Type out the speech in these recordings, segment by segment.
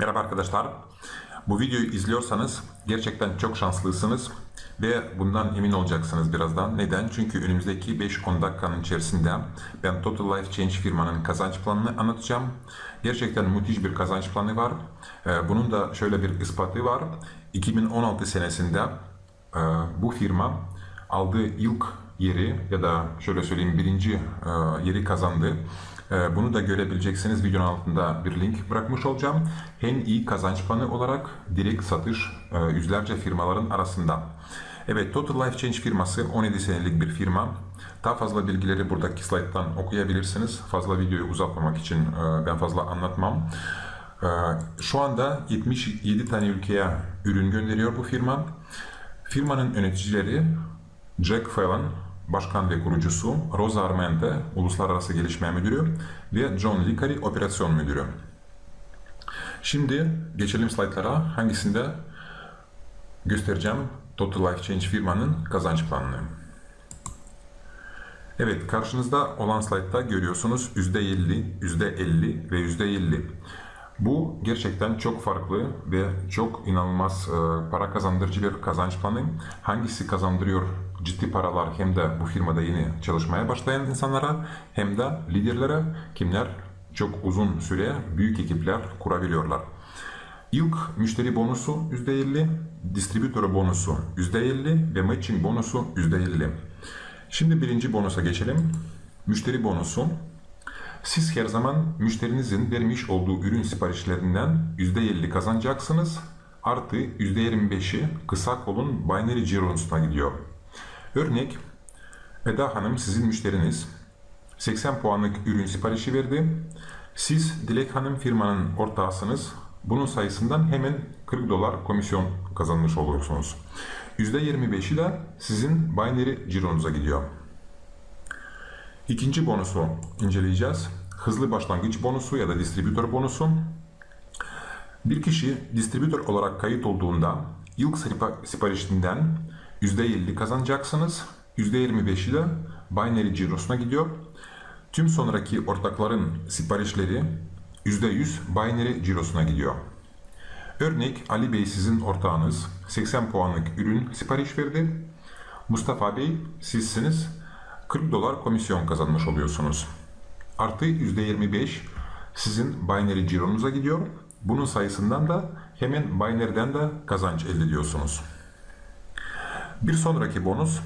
Merhaba arkadaşlar. Bu videoyu izliyorsanız gerçekten çok şanslısınız ve bundan emin olacaksınız birazdan. Neden? Çünkü önümüzdeki 5-10 dakikanın içerisinde ben Total Life Change firmanın kazanç planını anlatacağım. Gerçekten müthiş bir kazanç planı var. Ee, Bunun da şöyle bir ispatı var. 2016 senesinde e, bu firma aldığı ilk yeri ya da şöyle söyleyeyim birinci e, yeri kazandı. E, Bunu da görebileceksiniz. Videonun altında bir link bırakmış olacağım. En iyi kazanç planı olarak direkt satış e, yüzlerce firmaların arasında. Evet, Total Life Change firması 17 senelik bir firma. Daha fazla bilgileri buradaki slayttan okuyabilirsiniz. Fazla videoyu uzatmamak için e, ben fazla anlatmam. E, Şu anda 77 tane ülkeye ürün gönderiyor bu firma. Firmanın yöneticileri Jack Fallon, başkan ve kurucusu, Rosa Armente, uluslararası gelişme müdürü ve John Licari, operasyon müdürü. Şimdi geçelim slaytlara. Hangisinde göstereceğim Total Life Change firmanın kazanç planını. Evet, karşınızda olan slaytta görüyorsunuz %50, %50 ve %50. Bu gerçekten çok farklı ve çok inanılmaz e, para kazandırıcı bir kazanç planı. Hangisi kazandırıyor ciddi paralar hem de bu firmada yeni çalışmaya başlayan insanlara hem de liderlere kimler çok uzun süre büyük ekipler kurabiliyorlar. İlk müşteri bonusu %50, distribütör bonusu %50 ve matching bonusu %50. Şimdi birinci bonusa geçelim. Müşteri bonusu siz her zaman müşterinizin vermiş olduğu ürün siparişlerinden %50 kazanacaksınız. Artı %25'i kısa kolun binary cirosuna gidiyor. Örnek, Eda Hanım sizin müşteriniz 80 puanlık ürün siparişi verdi. Siz Dilek Hanım firmanın ortağısınız. Bunun sayısından hemen 40 dolar komisyon kazanmış oluyorsunuz. %25'i de sizin binary cironuza gidiyor. İkinci bonusu inceleyeceğiz. Hızlı başlangıç bonusu ya da distribütör bonusu. Bir kişi distribütör olarak kayıt olduğunda ilk siparişinden %50 kazanacaksınız. %25'i de binary cirosuna gidiyor. Tüm sonraki ortakların siparişleri %100 binary cirosuna gidiyor. Örnek Ali Bey sizin ortağınız 80 puanlık ürün sipariş verdi. Mustafa Bey sizsiniz 40 dolar komisyon kazanmış oluyorsunuz. Artı %25 sizin binary cironuza gidiyor. Bunun sayısından da hemen binary'den de kazanç elde ediyorsunuz. Bir sonraki bonus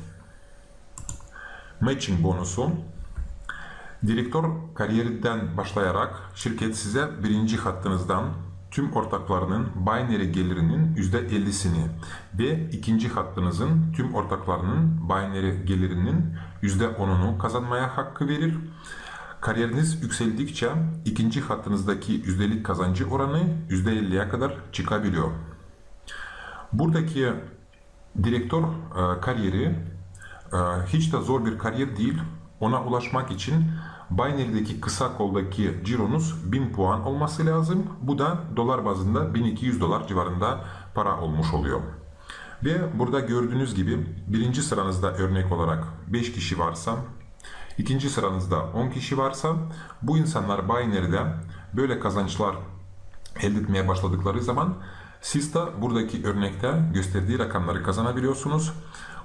matching bonusu. Direktör kariyerinden başlayarak şirket size birinci hattınızdan tüm ortaklarının binary gelirinin %50'sini ve ikinci hattınızın tüm ortaklarının binary gelirinin %10'unu kazanmaya hakkı verir. Kariyeriniz yükseldikçe ikinci hattınızdaki yüzdelik kazancı oranı %50'ye kadar çıkabiliyor. Buradaki direktör e, kariyeri e, hiç de zor bir kariyer değil. Ona ulaşmak için Binary'deki kısa koldaki cironuz 1000 puan olması lazım. Bu da dolar bazında 1200 dolar civarında para olmuş oluyor. Ve burada gördüğünüz gibi birinci sıranızda örnek olarak 5 kişi varsa, ikinci sıranızda 10 kişi varsa bu insanlar binary'de böyle kazançlar elde etmeye başladıkları zaman siz de buradaki örnekte gösterdiği rakamları kazanabiliyorsunuz.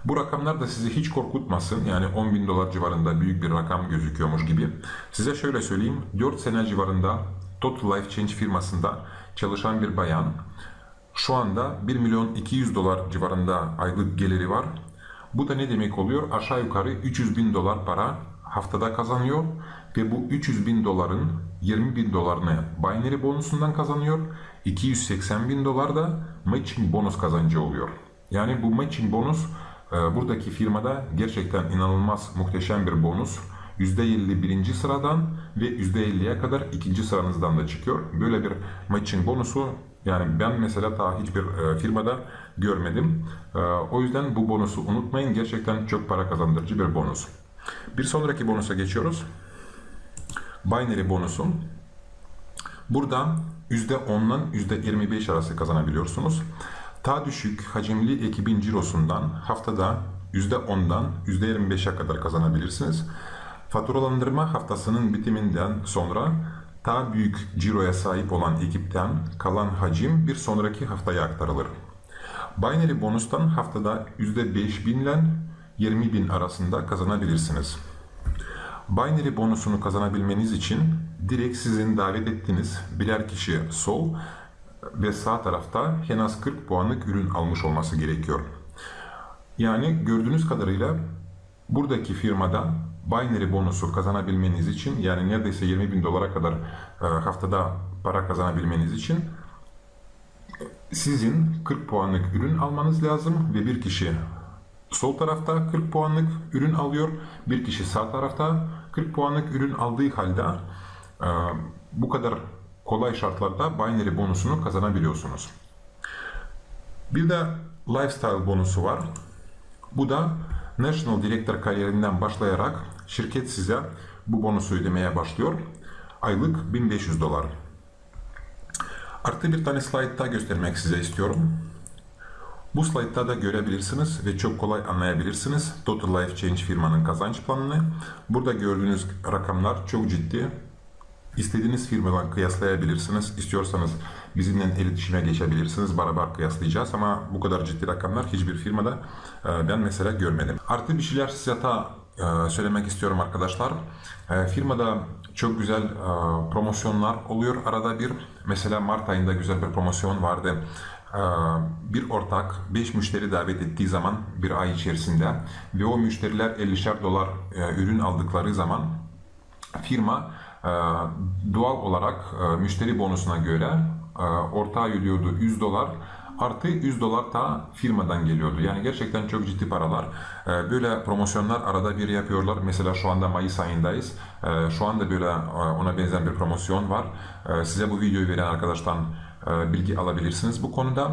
Bu rakamlar da sizi hiç korkutmasın. Yani 10 bin dolar civarında büyük bir rakam gözüküyormuş gibi. Size şöyle söyleyeyim. 4 sene civarında Total Life Change firmasında çalışan bir bayan şu anda 1 milyon 200 dolar civarında aylık geliri var. Bu da ne demek oluyor? Aşağı yukarı 300 bin dolar para haftada kazanıyor ve bu 300 bin doların 20 bin dolarını binary bonusundan kazanıyor. 280 bin dolar da matching bonus kazancı oluyor. Yani bu matching bonus e, buradaki firmada gerçekten inanılmaz muhteşem bir bonus. %50 birinci sıradan ve %50'ye kadar ikinci sıranızdan da çıkıyor. Böyle bir matching bonusu yani ben mesela daha hiçbir e, firmada görmedim. E, o yüzden bu bonusu unutmayın. Gerçekten çok para kazandırıcı bir bonus. Bir sonraki bonusa geçiyoruz. Binary bonusu. Burada %10'dan %25 arası kazanabiliyorsunuz. Daha düşük hacimli ekibin cirosundan haftada %10'dan %25'e kadar kazanabilirsiniz. Faturalandırma haftasının bitiminden sonra daha büyük ciroya sahip olan ekipten kalan hacim bir sonraki haftaya aktarılır. Binary bonustan haftada %5000 ile 20.000 arasında kazanabilirsiniz. Binary bonusunu kazanabilmeniz için direkt sizin davet ettiğiniz birer kişi sol ve sağ tarafta en az 40 puanlık ürün almış olması gerekiyor. Yani gördüğünüz kadarıyla buradaki firmada binary bonusu kazanabilmeniz için yani neredeyse 20 bin dolara kadar e, haftada para kazanabilmeniz için sizin 40 puanlık ürün almanız lazım ve bir kişi sol tarafta 40 puanlık ürün alıyor, bir kişi sağ tarafta 40 puanlık ürün aldığı halde e, bu kadar kolay şartlarda binary bonusunu kazanabiliyorsunuz. Bir de lifestyle bonusu var. Bu da National Director kariyerinden başlayarak şirket size bu bonusu ödemeye başlıyor. Aylık 1500 dolar. Artı bir tane slide daha göstermek size istiyorum. Bu slaytta da görebilirsiniz ve çok kolay anlayabilirsiniz Total Life Change firmanın kazanç planını. Burada gördüğünüz rakamlar çok ciddi. İstediğiniz firmadan kıyaslayabilirsiniz. İstiyorsanız bizimle iletişime geçebilirsiniz. Beraber kıyaslayacağız ama bu kadar ciddi rakamlar hiçbir firmada e, ben mesela görmedim. Artı bir şeyler size e, söylemek istiyorum arkadaşlar. E, firmada çok güzel promosyonlar oluyor arada bir. Mesela Mart ayında güzel bir promosyon vardı. Bir ortak 5 müşteri davet ettiği zaman bir ay içerisinde ve o müşteriler 50'şer dolar ürün aldıkları zaman firma doğal olarak müşteri bonusuna göre ortağı ödüyordu 100 dolar artı 100 dolar da firmadan geliyordu. Yani gerçekten çok ciddi paralar. Böyle promosyonlar arada bir yapıyorlar. Mesela şu anda Mayıs ayındayız. Şu anda böyle ona benzer bir promosyon var. Size bu videoyu veren arkadaştan bilgi alabilirsiniz bu konuda.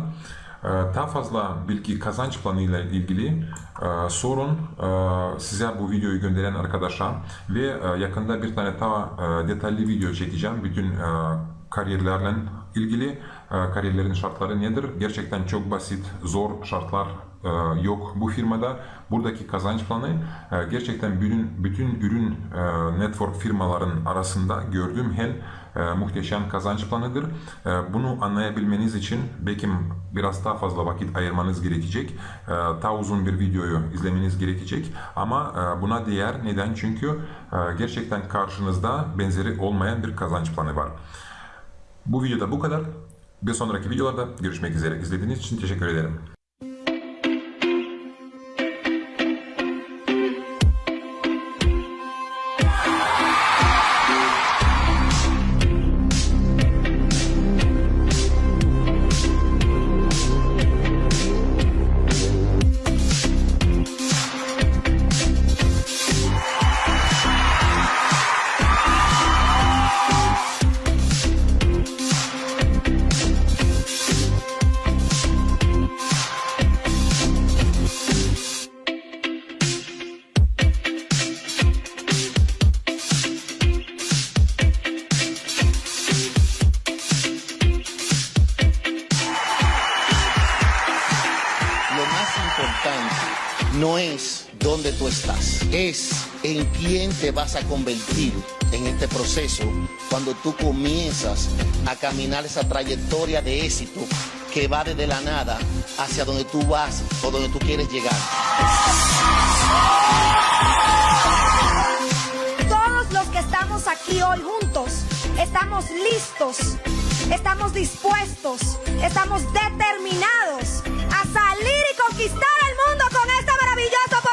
Daha fazla bilgi kazanç planı ile ilgili sorun size bu videoyu gönderen arkadaşa ve yakında bir tane daha detaylı video çekeceğim. Bütün kariyerlerle ilgili kariyerlerin şartları nedir? Gerçekten çok basit, zor şartlar yok bu firmada. Buradaki kazanç planı gerçekten bütün, bütün ürün network firmaların arasında gördüğüm en muhteşem kazanç planıdır. Bunu anlayabilmeniz için belki biraz daha fazla vakit ayırmanız gerekecek. Daha uzun bir videoyu izlemeniz gerekecek. Ama buna değer. Neden? Çünkü gerçekten karşınızda benzeri olmayan bir kazanç planı var. Bu videoda bu kadar. Bir sonraki videolarda görüşmek üzere. İzlediğiniz için teşekkür ederim. No es donde tú estás, es en quién te vas a convertir en este proceso cuando tú comienzas a caminar esa trayectoria de éxito que va desde la nada hacia donde tú vas o donde tú quieres llegar. Todos los que estamos aquí hoy juntos, estamos listos, estamos dispuestos, estamos determinados conquistar el mundo con esta maravillosa